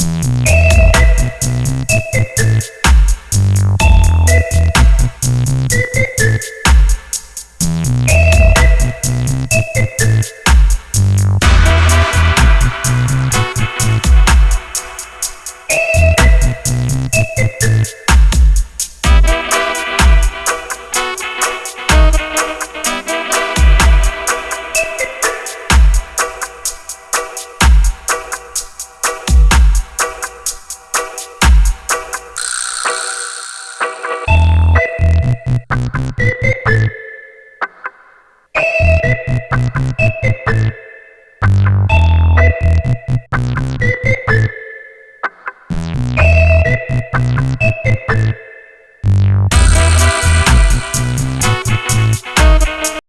Podcast. Thank you.